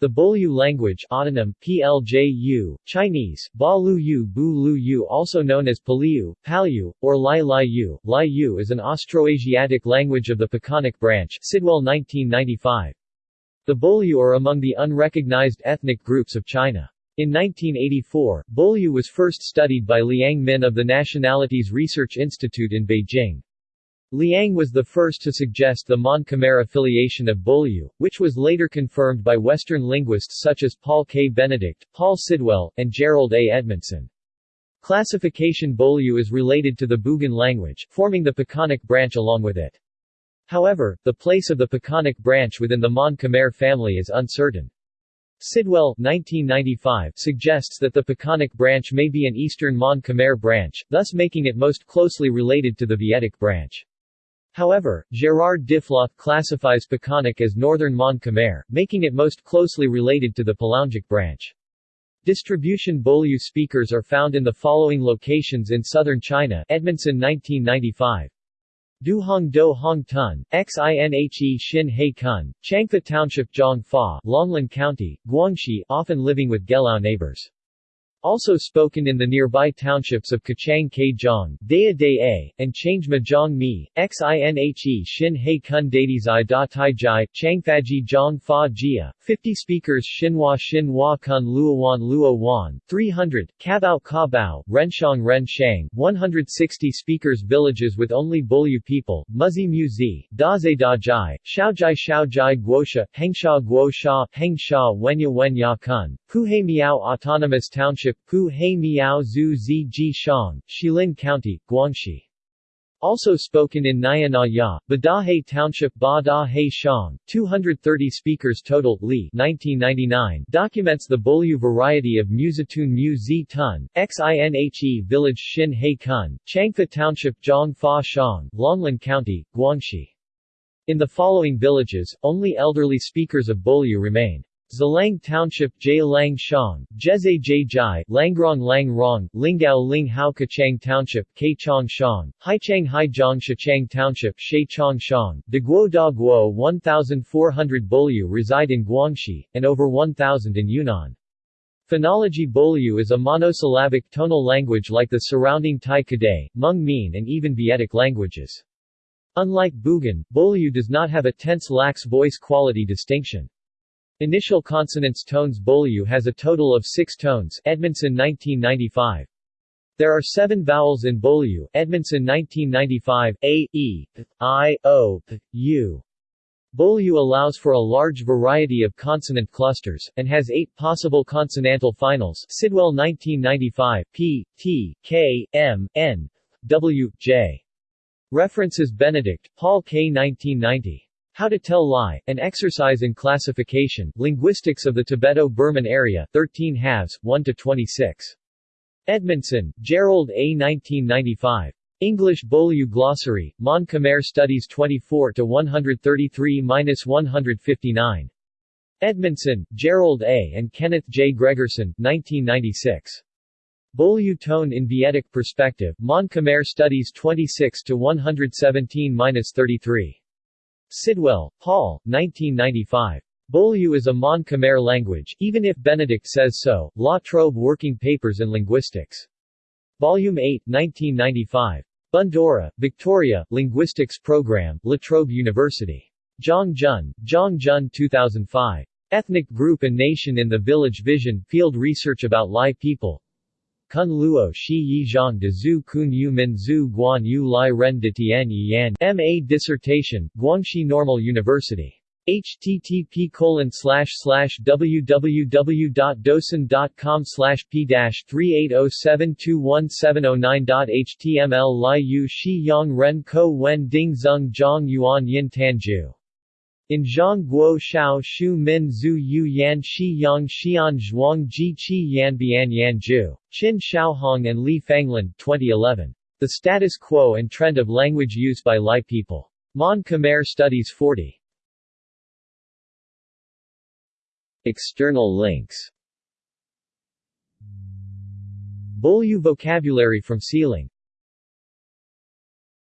The Bolyu language autonym, PLJU, Chinese, Ba Yu Yu also known as Paliu, Palyu, or Lai Lai Yu, Lai Yu is an Austroasiatic language of the Pakanic branch Sidwell 1995. The Bolyu are among the unrecognized ethnic groups of China. In 1984, Bolyu was first studied by Liang Min of the Nationalities Research Institute in Beijing. Liang was the first to suggest the Mon-Khmer affiliation of Bolyu, which was later confirmed by Western linguists such as Paul K. Benedict, Paul Sidwell, and Gerald A. Edmondson. Classification Bolyu is related to the Bugan language, forming the Pakanic branch along with it. However, the place of the Pakanic branch within the Mon-Khmer family is uncertain. Sidwell 1995 suggests that the Pakanic branch may be an Eastern Mon-Khmer branch, thus making it most closely related to the Vietic branch. However, Gérard Diffloth classifies Pakanic as Northern Mon-Khmer, making it most closely related to the Palaungic branch. Distribution Bolyu speakers are found in the following locations in southern China Edmondson 1995. Duhong Do Hong Tun, Xinhe Xin He Kun, Changfa Township Zhongfa, Longlin County, Guangxi often living with Gelao neighbors. Also spoken in the nearby townships of Kachang Kajong, Daya Dae, and Change Majong Mi, Xinhe Xin He Kun Dadizai Da Tai Jai, Changfaji Zhong Fa Jia, 50 speakers Xinhua Xinhua Kun Luowan Luowan, 300, Kabao Kabao, Renshang Ren Shang, 160 speakers Villages with only Bolyu people, Muzi Muzi, Daze Da Jai, Shaojai Shaojai Guosha, Hengsha Guosha, Hengsha Wenya Wenya Kun, Puhe Miao Autonomous Township, Puhe Miao Zhu Ji Shang, Xilin County, Guangxi. Also spoken in Ya, Badahe Township Badahe Shang, 230 speakers total, Li 1999, documents the Bolyu variety of Musitun Mu Zi Tun, Xinhe Village Xin He Kun, Changfa Township Zhong Fa Shang, Longlin County, Guangxi. In the following villages, only elderly speakers of Bolyu remain. Zalang Township J. Lang Shang, Jeze J. Jai, Langrong Lang Rong, Lingao Ling Hao Kachang Township K. Chong Shang, Haichang Haizhong Shachang Township She Chong Shang, De Guo Da Guo 1,400 Bolyu reside in Guangxi, and over 1,000 in Yunnan. Phonology Bolyu is a monosyllabic tonal language like the surrounding Tai Kadai, Hmong Mien and even Vietic languages. Unlike Bugan, Bolyu does not have a tense lax voice quality distinction. Initial consonants tones Bolyu has a total of six tones Edmondson 1995. There are seven vowels in Bolyu Edmondson 1995, A, E, I, O, U. Bolyu allows for a large variety of consonant clusters, and has eight possible consonantal finals Sidwell 1995, P, T, K, M, N, W, J. References Benedict, Paul K. 1990. How to Tell Lie, an exercise in classification, linguistics of the Tibeto-Burman area, 13 halves, 1 to 26. Edmondson, Gerald A. 1995. English Bolyu Glossary, Mon Khmer Studies 24 to 133-159. Edmondson, Gerald A. and Kenneth J. Gregerson, 1996. Bolyu Tone in Vietic Perspective, Mon Khmer Studies 26-117-33. Sidwell, Paul, 1995. Bolyu is a Mon Khmer language, even if Benedict says so, La Trobe Working Papers in Linguistics. Volume 8, 1995. Bundoora, Victoria, Linguistics Program, La Trobe University. Zhongjun, Zhongjun 2005. Ethnic Group and Nation in the Village Vision, Field Research about Lai People, Kun Luo Shi Yi Zhang de Zhu Kun Yu Min Zhu Guan Yu Lai Ren de Tian Yan M.A. Dissertation, Guangxi Normal University. http colon slash p dash 3807217009.html Lai Yu Shi Yang Ren Ko Wen Ding Zeng Zhang Yuan Yin Tanju in Zhang Guo Shao Shu Min Zhu Yu Yan Shi Yang Xian Zhuang Ji Qi Yan Bian Yan Ju. Qin Shaohong and Li Fanglin, 2011. The Status Quo and Trend of Language Use by Lai People. Mon Khmer Studies 40. External links Bolyu vocabulary from SEAlang